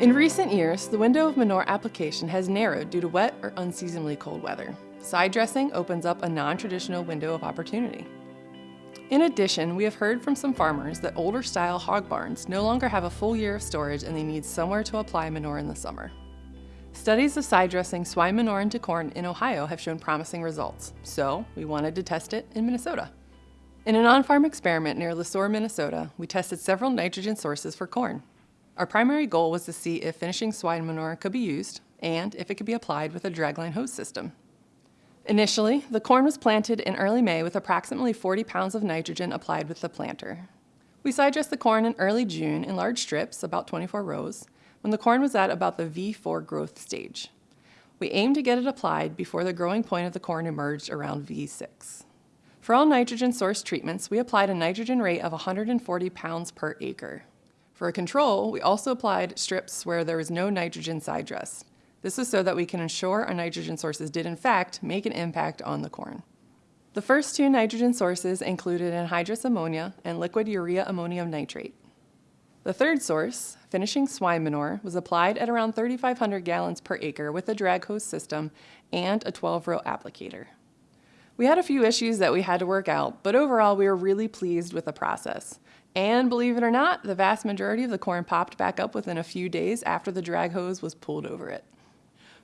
In recent years, the window of manure application has narrowed due to wet or unseasonably cold weather. Side dressing opens up a non-traditional window of opportunity. In addition, we have heard from some farmers that older style hog barns no longer have a full year of storage and they need somewhere to apply manure in the summer. Studies of side dressing swine manure into corn in Ohio have shown promising results, so we wanted to test it in Minnesota. In an on-farm experiment near Le Sueur, Minnesota, we tested several nitrogen sources for corn. Our primary goal was to see if finishing swine manure could be used and if it could be applied with a dragline hose system. Initially, the corn was planted in early May with approximately 40 pounds of nitrogen applied with the planter. We side dressed the corn in early June in large strips, about 24 rows, when the corn was at about the V4 growth stage. We aimed to get it applied before the growing point of the corn emerged around V6. For all nitrogen source treatments, we applied a nitrogen rate of 140 pounds per acre. For a control, we also applied strips where there was no nitrogen side dress. This is so that we can ensure our nitrogen sources did in fact make an impact on the corn. The first two nitrogen sources included anhydrous ammonia and liquid urea ammonium nitrate. The third source, finishing swine manure, was applied at around 3,500 gallons per acre with a drag hose system and a 12-row applicator. We had a few issues that we had to work out, but overall we were really pleased with the process. And believe it or not, the vast majority of the corn popped back up within a few days after the drag hose was pulled over it.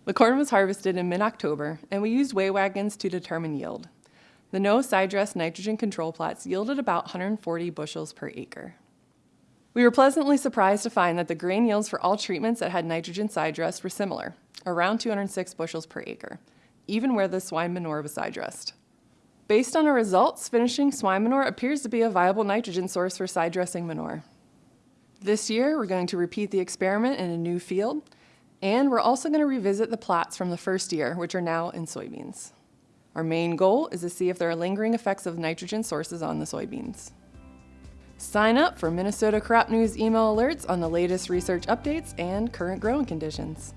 The corn was harvested in mid-October, and we used weigh wagons to determine yield. The no side dress nitrogen control plots yielded about 140 bushels per acre. We were pleasantly surprised to find that the grain yields for all treatments that had nitrogen side dress were similar, around 206 bushels per acre, even where the swine manure was side dressed. Based on our results, finishing swine manure appears to be a viable nitrogen source for side dressing manure. This year, we're going to repeat the experiment in a new field, and we're also going to revisit the plots from the first year, which are now in soybeans. Our main goal is to see if there are lingering effects of nitrogen sources on the soybeans. Sign up for Minnesota Crop News email alerts on the latest research updates and current growing conditions.